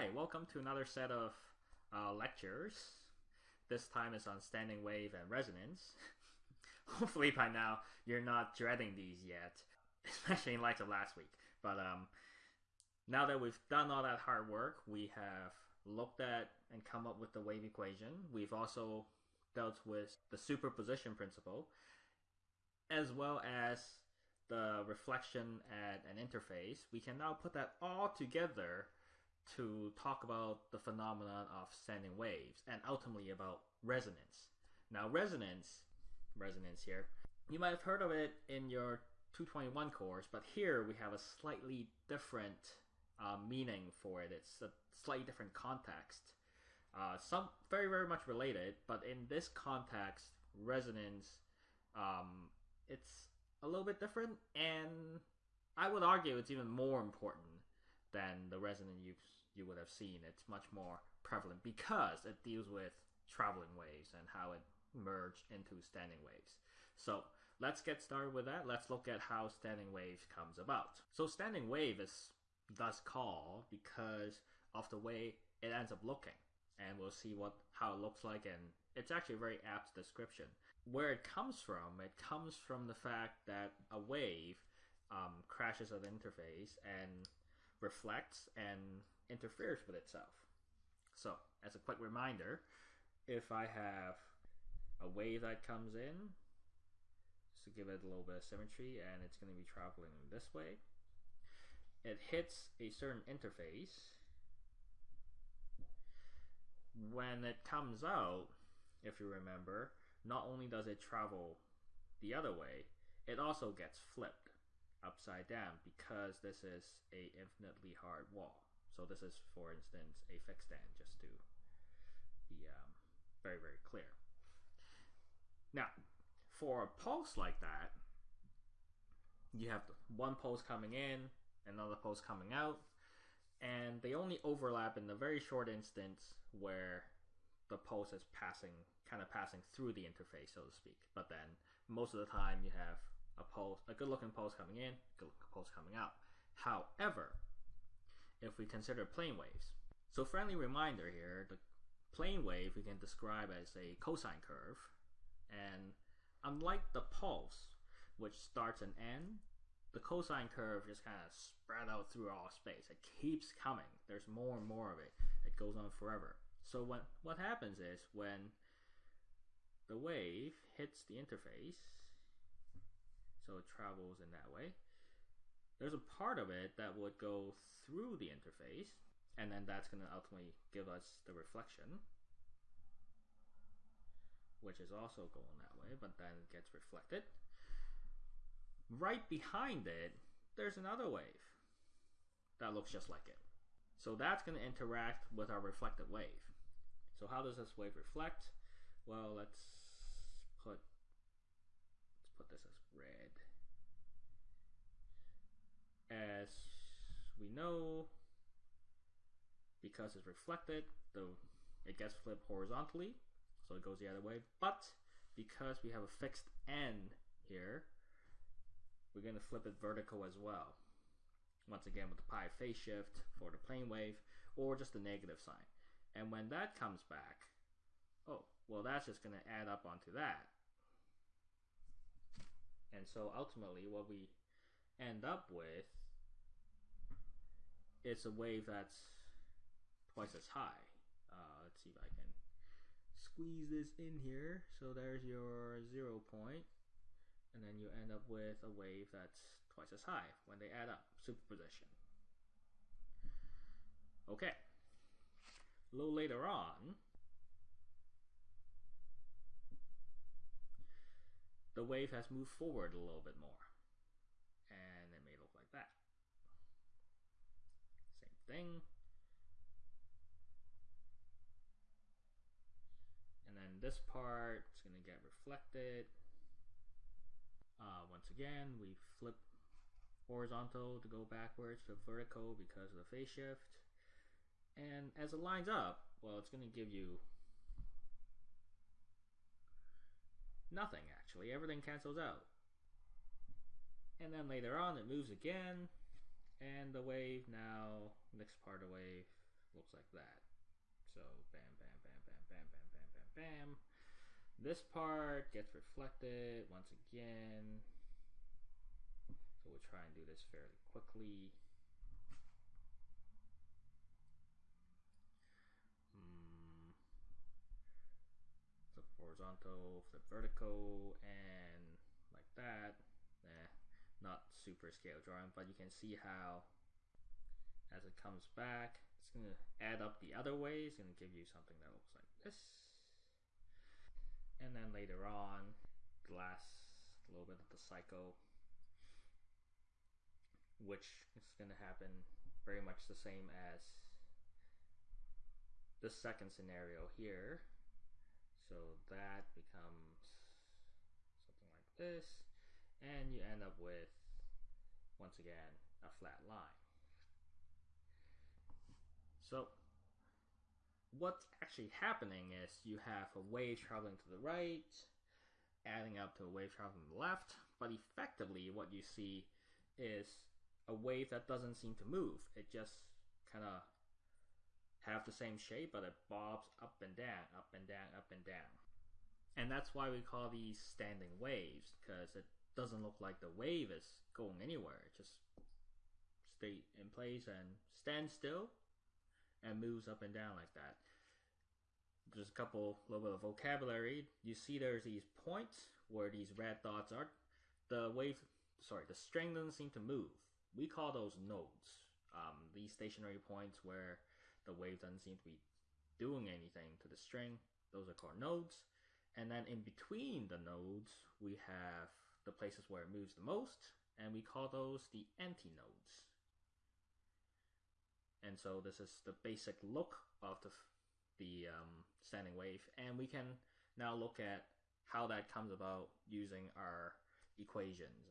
Hi, welcome to another set of uh, lectures. This time is on standing wave and resonance. Hopefully by now you're not dreading these yet, especially in light of last week. But um, now that we've done all that hard work, we have looked at and come up with the wave equation. We've also dealt with the superposition principle, as well as the reflection at an interface. We can now put that all together to talk about the phenomenon of standing waves and ultimately about resonance. Now, resonance, resonance here, you might have heard of it in your 221 course, but here we have a slightly different uh, meaning for it. It's a slightly different context. Uh, some very very much related, but in this context, resonance, um, it's a little bit different, and I would argue it's even more important than the resonance you you would have seen. It's much more prevalent because it deals with traveling waves and how it merged into standing waves. So let's get started with that. Let's look at how standing wave comes about. So standing wave is thus called because of the way it ends up looking. And we'll see what how it looks like and it's actually a very apt description. Where it comes from, it comes from the fact that a wave um, crashes at the interface and reflects and interferes with itself. So, as a quick reminder, if I have a wave that comes in, just to give it a little bit of symmetry, and it's going to be traveling this way, it hits a certain interface. When it comes out, if you remember, not only does it travel the other way, it also gets flipped upside down because this is a infinitely hard wall. So this is, for instance, a fixed stand, just to be um, very, very clear. Now, for a pulse like that, you have one pulse coming in, another pulse coming out, and they only overlap in the very short instance where the pulse is passing, kind of passing through the interface, so to speak. But then most of the time you have a pulse, a good-looking pulse coming in, good looking pulse coming out. However, if we consider plane waves, so friendly reminder here, the plane wave we can describe as a cosine curve, and unlike the pulse, which starts and ends, the cosine curve just kind of spread out through all space. It keeps coming. There's more and more of it. It goes on forever. So what what happens is when the wave hits the interface, so it travels in that way. There's a part of it that would go through the interface, and then that's going to ultimately give us the reflection, which is also going that way, but then it gets reflected. Right behind it, there's another wave that looks just like it. So that's going to interact with our reflected wave. So how does this wave reflect? Well, let's this as red. As we know, because it's reflected, the it gets flipped horizontally, so it goes the other way. But because we have a fixed end here, we're going to flip it vertical as well. Once again with the pi phase shift for the plane wave or just the negative sign. And when that comes back, oh, well that's just going to add up onto that. And so ultimately what we end up with is a wave that's twice as high. Uh, let's see if I can squeeze this in here. So there's your zero point and then you end up with a wave that's twice as high when they add up, superposition. Okay. A little later on, the wave has moved forward a little bit more. And it may look like that. Same thing. And then this part is going to get reflected. Uh, once again, we flip horizontal to go backwards to vertical because of the phase shift. And as it lines up, well, it's going to give you nothing actually. Everything cancels out. And then later on, it moves again, and the wave now, next part of the wave, looks like that. So bam, bam, bam, bam, bam, bam, bam, bam, bam. This part gets reflected once again. So we'll try and do this fairly quickly. Mm. Flip horizontal, flip vertical, and like that. Eh, not super scale drawing, but you can see how as it comes back, it's going to add up the other way. It's going to give you something that looks like this. And then later on, glass, a little bit of the cycle, which is going to happen very much the same as the second scenario here. So that becomes something like this, and you end up with, once again, a flat line. So what's actually happening is you have a wave traveling to the right, adding up to a wave traveling to the left, but effectively what you see is a wave that doesn't seem to move. It just kind of have the same shape, but it bobs up and down, up and down, up and down. And that's why we call these standing waves, because it doesn't look like the wave is going anywhere. It just stay in place and stands still and moves up and down like that. There's a couple little bit of vocabulary. You see there's these points where these red dots are. The wave, sorry, the string doesn't seem to move. We call those nodes. Um, these stationary points where the wave doesn't seem to be doing anything to the string, those are called nodes. And then in between the nodes, we have the places where it moves the most, and we call those the antinodes. And so this is the basic look of the, the um, standing wave. And we can now look at how that comes about using our equations.